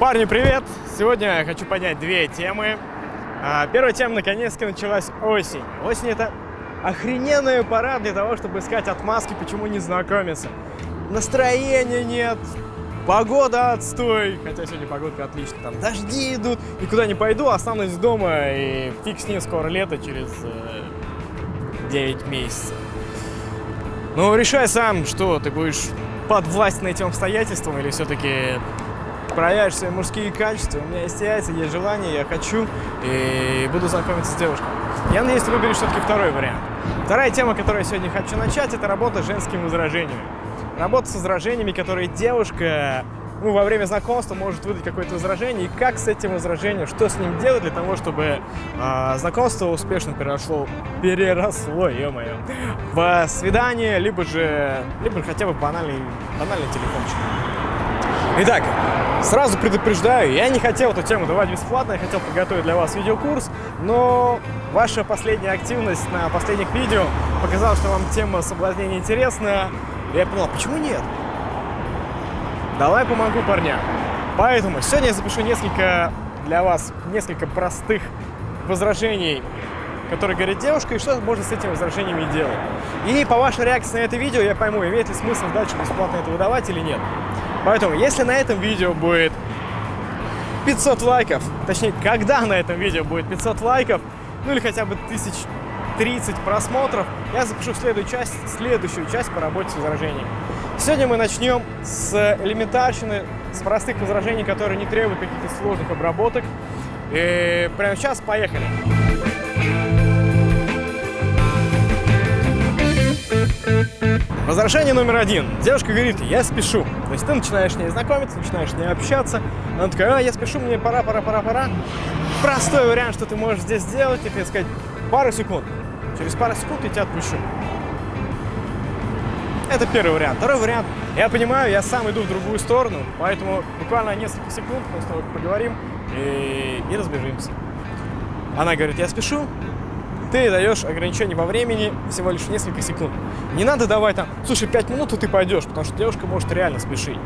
Парни, привет! Сегодня я хочу поднять две темы. А, Первая тема, наконец-то, началась осень. Осень — это охрененная пора для того, чтобы искать отмазки, почему не знакомиться. Настроения нет, погода отстой, хотя сегодня погодка отличная, там дожди идут, никуда не пойду, останусь дома и фиг с ним, скоро лето, через э, 9 месяцев. Ну, решай сам, что ты будешь подвластен этим обстоятельствам или все-таки проявишь свои мужские качества. У меня есть яйца, есть желание, я хочу и буду знакомиться с девушкой. Я надеюсь, ты выберешь все-таки второй вариант. Вторая тема, которую я сегодня хочу начать, это работа с женскими возражениями. Работа с возражениями, которые девушка ну, во время знакомства может выдать какое-то возражение, и как с этим возражением, что с ним делать для того, чтобы э, знакомство успешно переросло, переросло, ё-моё, в свидание, либо же, либо хотя бы банальный, банальный телефончик. Итак, сразу предупреждаю, я не хотел эту тему давать бесплатно, я хотел подготовить для вас видеокурс, но ваша последняя активность на последних видео показала, что вам тема соблазнения интересна, и я понял, почему нет? Давай помогу парням. Поэтому сегодня я запишу несколько для вас, несколько простых возражений, которые говорит девушка, и что можно с этими возражениями делать. И по вашей реакции на это видео я пойму, имеет ли смысл дальше бесплатно это выдавать или нет. Поэтому, если на этом видео будет 500 лайков, точнее, когда на этом видео будет 500 лайков, ну или хотя бы 1030 просмотров, я запишу следующую часть, следующую часть по работе с возражениями. Сегодня мы начнем с элементарщины, с простых возражений, которые не требуют каких-то сложных обработок. И прямо сейчас поехали. Возражение номер один. Девушка говорит, я спешу. То есть ты начинаешь с ней знакомиться, начинаешь с ней общаться. Она такая, а, я спешу, мне пора, пора, пора, пора. Простой вариант, что ты можешь здесь сделать, это сказать, пару секунд. Через пару секунд я тебя отпущу. Это первый вариант. Второй вариант. Я понимаю, я сам иду в другую сторону, поэтому буквально несколько секунд тобой поговорим и, и разбежимся. Она говорит, я спешу, ты даешь ограничение по времени всего лишь несколько секунд. Не надо давать там, слушай, 5 минут, и ты пойдешь, потому что девушка может реально спешить.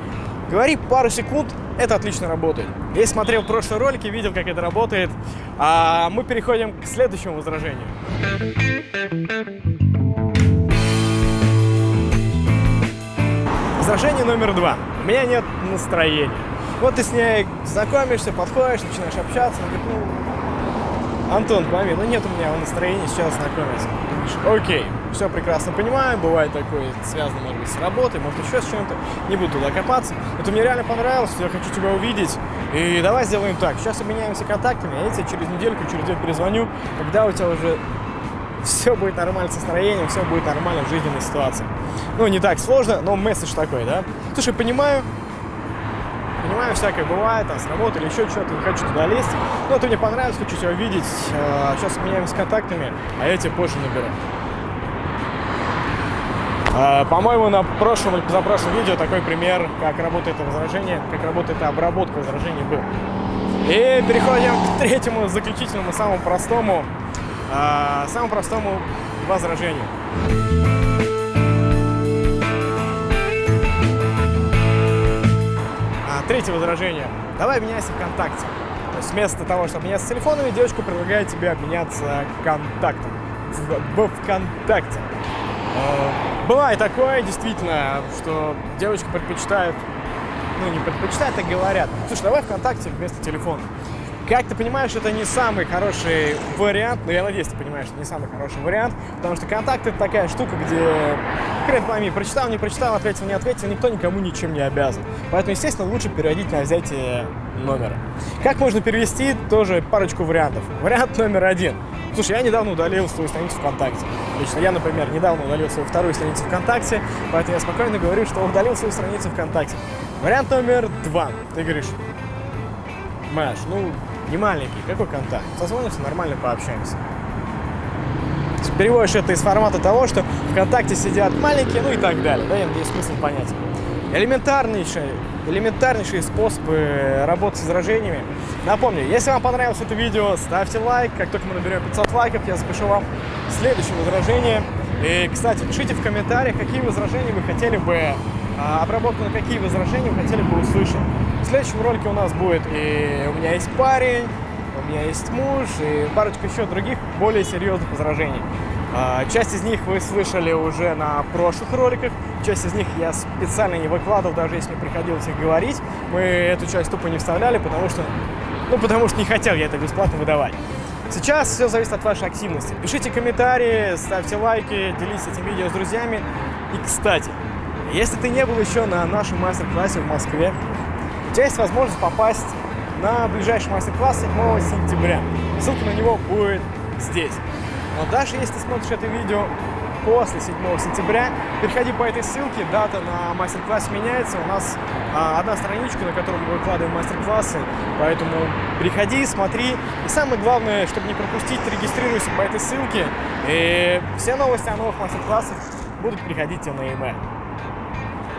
Говори пару секунд, это отлично работает. Я смотрел прошлые ролики, видел, как это работает. А мы переходим к следующему возражению. Возражение номер два. У меня нет настроения. Вот ты с ней знакомишься, подходишь, начинаешь общаться, она говорит, ну, Антон, пойми, ну нет у меня настроения сейчас знакомиться. Окей, все прекрасно понимаю, бывает такое, связано, может быть, с работой, может, еще с чем-то, не буду туда копаться. Это мне реально понравилось, я хочу тебя увидеть, и давай сделаем так, сейчас обменяемся контактами, а я тебе через недельку, через день перезвоню, когда у тебя уже все будет нормально с настроением, все будет нормально в жизненной ситуации. Ну, не так сложно, но месседж такой, да? Слушай, понимаю, понимаю, всякое бывает, там, с работы или еще что-то, не хочу туда лезть, но ты мне понравилось, хочу тебя увидеть, сейчас меняемся контактами, а я тебе позже наберу. По-моему, на прошлом или позапрошлом видео такой пример, как работает это возражение, как работает обработка возражений был. И переходим к третьему, заключительному, самому простому а, самому простому возражению. Третье возражение. Давай обменяйся ВКонтакте. То есть вместо того, чтобы меняться телефонами, девочка предлагает тебе обменяться контактом. В, ВКонтакте. А, бывает такое, действительно, что девочка предпочитает, ну не предпочитает, а говорят, слушай, давай ВКонтакте вместо телефона. Как ты понимаешь, это не самый хороший вариант, но я надеюсь, ты понимаешь, это не самый хороший вариант, потому что контакт это такая штука, где, хрен пойми, прочитал, не прочитал, ответил, не ответил, никто никому ничем не обязан. Поэтому, естественно, лучше переводить на взятие номера. Как можно перевести? Тоже парочку вариантов. Вариант номер один. Слушай, я недавно удалил свою страницу ВКонтакте. Лично я, например, недавно удалил свою вторую страницу ВКонтакте, поэтому я спокойно говорю, что удалил свою страницу ВКонтакте. Вариант номер два. Ты говоришь, Маш, ну, не маленький, какой контакт? Созвонимся, нормально пообщаемся. Переводишь это из формата того, что ВКонтакте сидят маленькие, ну и так далее. Да, есть смысл понять. Элементарнейшие, элементарнейшие способы работы с возражениями. Напомню, если вам понравилось это видео, ставьте лайк. Как только мы наберем 500 лайков, я запишу вам следующее возражение. И, кстати, пишите в комментариях, какие возражения вы хотели бы, а, обработку на какие возражения вы хотели бы услышать. В следующем ролике у нас будет и у меня есть парень, у меня есть муж и парочка еще других более серьезных возражений. А, часть из них вы слышали уже на прошлых роликах, часть из них я специально не выкладывал, даже если приходилось их говорить. Мы эту часть тупо не вставляли, потому что, ну, потому что не хотел я это бесплатно выдавать. Сейчас все зависит от вашей активности. Пишите комментарии, ставьте лайки, делитесь этим видео с друзьями. И, кстати, если ты не был еще на нашем мастер-классе в Москве, у тебя есть возможность попасть на ближайший мастер-класс 7 сентября. Ссылка на него будет здесь. Но даже если ты смотришь это видео после 7 сентября, переходи по этой ссылке, дата на мастер-класс меняется, у нас а, одна страничка, на которой мы выкладываем мастер-классы, поэтому переходи, смотри, и самое главное, чтобы не пропустить, регистрируйся по этой ссылке, и все новости о новых мастер-классах будут приходить тебе на e-mail.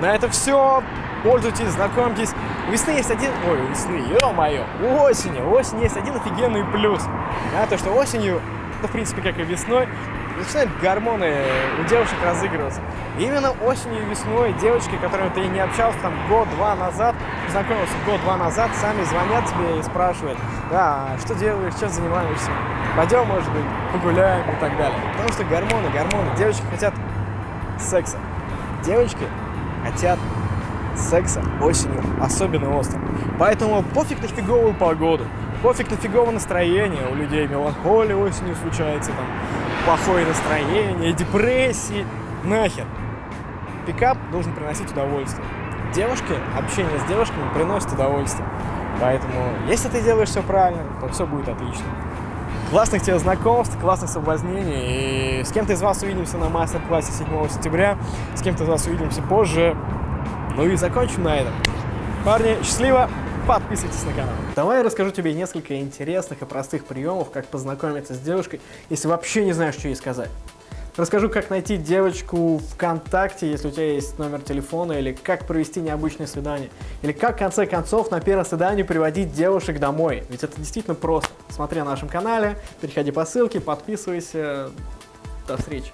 На это все. Пользуйтесь, знакомьтесь. У весны есть один... Ой, у весны, ё-моё. У осени. У осени есть один офигенный плюс. Да, то, что осенью ну, в принципе, как и весной, начинают гормоны у девушек разыгрываться. И именно осенью и весной девочки, которыми ты не общался там год-два назад, познакомился год-два назад, сами звонят тебе и спрашивают, да, что делаешь, чем занимаешься, пойдем, может быть, погуляем и так далее. Потому что гормоны, гормоны, девочки хотят секса. Девочки хотят секса осенью, особенно остро. Поэтому пофиг на фиговую погоду, пофиг на фиговое настроение, у людей меланхолия осенью случается, там, плохое настроение, депрессии, нахер. Пикап должен приносить удовольствие. Девушки, общение с девушками приносит удовольствие. Поэтому, если ты делаешь все правильно, то все будет отлично. Классных тебе знакомств, классных соблазнений. И с кем-то из вас увидимся на мастер-классе 7 сентября, с кем-то из вас увидимся позже. Ну и закончим на этом. Парни, счастливо! Подписывайтесь на канал. Давай я расскажу тебе несколько интересных и простых приемов, как познакомиться с девушкой, если вообще не знаешь, что ей сказать. Расскажу, как найти девочку ВКонтакте, если у тебя есть номер телефона, или как провести необычное свидание, или как, в конце концов, на первое свидание приводить девушек домой. Ведь это действительно просто. Смотри на нашем канале, переходи по ссылке, подписывайся. До встречи.